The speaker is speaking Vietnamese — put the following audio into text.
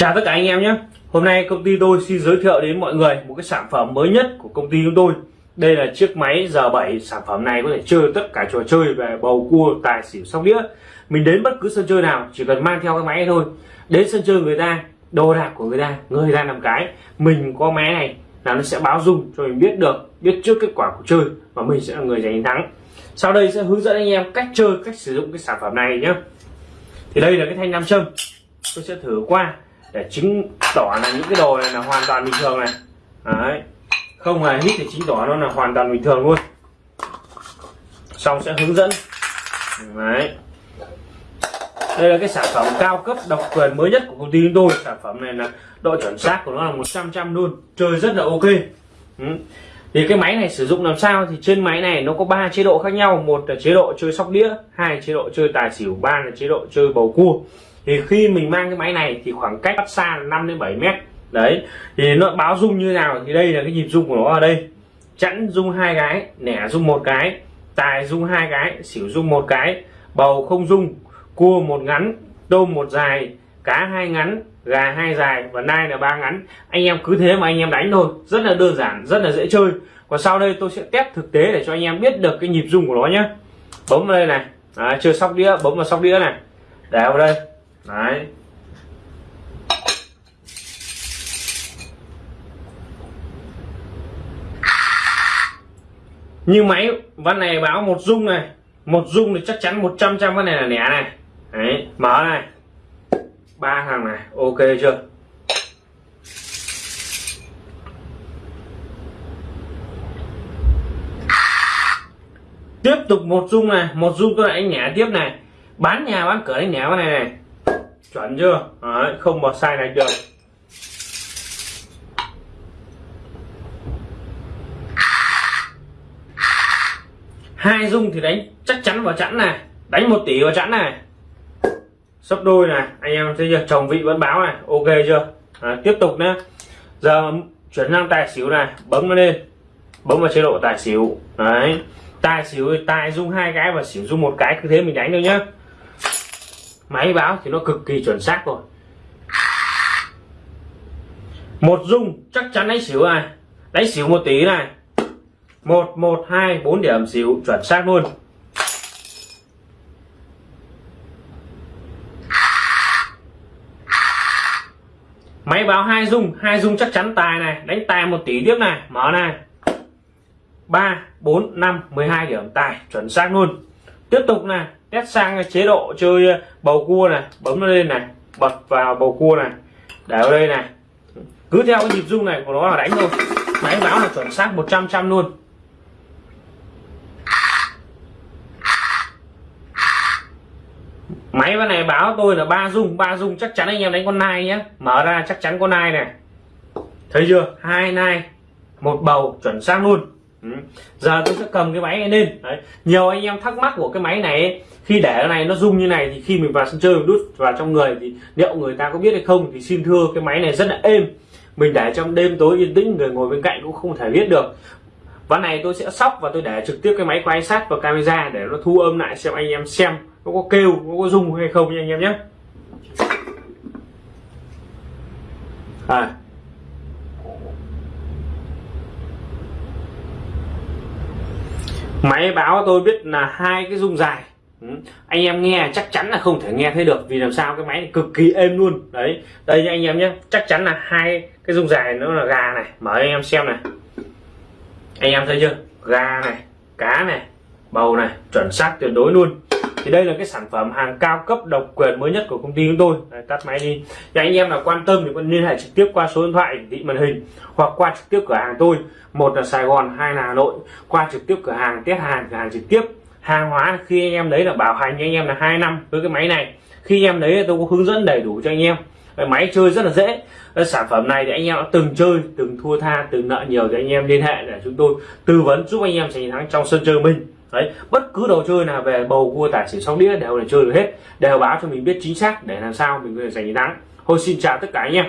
Chào tất cả anh em nhé. Hôm nay công ty tôi xin giới thiệu đến mọi người một cái sản phẩm mới nhất của công ty chúng tôi. Đây là chiếc máy G7 Sản phẩm này có thể chơi tất cả trò chơi về bầu cua, tài xỉu, sóc đĩa. Mình đến bất cứ sân chơi nào chỉ cần mang theo cái máy thôi. Đến sân chơi người ta, đồ đạc của người ta, người ta làm cái. Mình có máy này là nó sẽ báo dung cho mình biết được Biết trước kết quả của chơi và mình sẽ là người giành thắng. Sau đây sẽ hướng dẫn anh em cách chơi, cách sử dụng cái sản phẩm này nhé. Thì đây là cái thanh nam châm. Tôi sẽ thử qua để chứng tỏ là những cái đồ này là hoàn toàn bình thường này. Đấy. Không hề hít thì chứng tỏ nó là hoàn toàn bình thường luôn. Xong sẽ hướng dẫn. Đấy. Đây là cái sản phẩm cao cấp, độc quyền mới nhất của công ty chúng tôi. Sản phẩm này là độ chuẩn xác của nó là 100 trăm luôn. Chơi rất là ok. Ừ. thì cái máy này sử dụng làm sao? Thì trên máy này nó có ba chế độ khác nhau. Một là chế độ chơi sóc đĩa, hai chế độ chơi tài xỉu, ba là chế độ chơi bầu cua thì khi mình mang cái máy này thì khoảng cách bắt xa là 5 đến 7 mét. Đấy thì nó báo rung như nào thì đây là cái nhịp rung của nó ở đây. Chẵn rung hai cái nẻ rung một cái tài rung hai cái xỉu rung một cái bầu không rung cua một ngắn tôm một dài cá hai ngắn gà hai dài và nai là ba ngắn. Anh em cứ thế mà anh em đánh thôi rất là đơn giản rất là dễ chơi. Còn sau đây tôi sẽ test thực tế để cho anh em biết được cái nhịp rung của nó nhé bấm vào đây này. À, chưa sóc đĩa bấm vào sóc đĩa này. Để vào đây đấy. Như máy văn này báo một dung này. Một dung thì chắc chắn 100 trăm cái này là nẻ này. Đấy, mở này. Ba thằng này, ok chưa? Tiếp tục một dung này. Một dung tôi lại nhả tiếp này. Bán nhà bán cửa đánh nhả này này chuẩn chưa? Đấy, không mà sai này được hai dung thì đánh chắc chắn vào chẵn này đánh một tỷ vào chẵn này. Sấp đôi này anh em thấy chưa? Chồng vị vẫn báo này ok chưa? À, tiếp tục nhé giờ chuyển sang tài xỉu này bấm nó lên. Bấm vào chế độ tài xỉu. Đấy tài xỉu tài dung hai cái và xỉu dung một cái cứ thế mình đánh thôi nhá máy báo thì nó cực kỳ chuẩn xác rồi. Một dung chắc chắn đánh xỉu ai, đánh xỉu một tí này. Một một hai bốn điểm xỉu chuẩn xác luôn. Máy báo hai dung hai dung chắc chắn tài này. Đánh tài một tỷ tiếp này. Mở này. Ba bốn năm mười hai điểm tài chuẩn xác luôn. Tiếp tục này test sang chế độ chơi ờ, bầu cua này, bấm nó lên này, bật vào bầu cua này, để ở đây này. Cứ theo cái nhịp rung này của nó là đánh thôi. Máy báo là chuẩn xác 100 trăm luôn. Máy bên này báo tôi là ba dung ba dung chắc chắn anh em đánh con nai nhé mở ra chắc chắn con nai này. Thấy chưa? Hai nai, một bầu, chuẩn xác luôn. Ừ. giờ tôi sẽ cầm cái máy này lên Đấy. nhiều anh em thắc mắc của cái máy này khi để này nó rung như này thì khi mình vào sân chơi mình đút vào trong người thì liệu người ta có biết hay không thì xin thưa cái máy này rất là êm mình để trong đêm tối yên tĩnh người ngồi bên cạnh cũng không thể biết được ván này tôi sẽ sóc và tôi để trực tiếp cái máy quay sát vào camera để nó thu âm lại xem anh em xem nó có kêu nó có rung hay không nha anh em nhé à, máy báo tôi biết là hai cái rung dài. Ừ. anh em nghe chắc chắn là không thể nghe thấy được, vì làm sao cái máy này cực kỳ êm luôn. Đấy, đây anh em nhé. Chắc chắn là hai cái rung dài nó là gà này. Mở anh em xem này. Anh em thấy chưa? Gà này, cá này, bầu này, chuẩn xác tuyệt đối luôn thì đây là cái sản phẩm hàng cao cấp độc quyền mới nhất của công ty chúng tôi. Đấy, tắt máy đi. Thì anh em nào quan tâm thì vẫn liên hệ trực tiếp qua số điện thoại thị màn hình hoặc qua trực tiếp cửa hàng tôi. Một là Sài Gòn hai là Hà Nội. Qua trực tiếp cửa hàng test hàng cửa hàng trực tiếp. Hàng hóa khi anh em đấy là bảo hành cho anh em là hai năm với cái máy này. Khi em đấy tôi có hướng dẫn đầy đủ cho anh em. Máy chơi rất là dễ. Sản phẩm này thì anh em đã từng chơi từng thua tha từng nợ nhiều thì anh em liên hệ để chúng tôi tư vấn giúp anh em giành thắng trong sân chơi mình đấy, bất cứ đồ chơi nào về bầu cua, tài xỉu, sóc đĩa đều để chơi được hết. Đều báo cho mình biết chính xác để làm sao mình có thể giành chiến thắng. Thôi xin chào tất cả anh em.